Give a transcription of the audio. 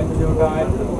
You're.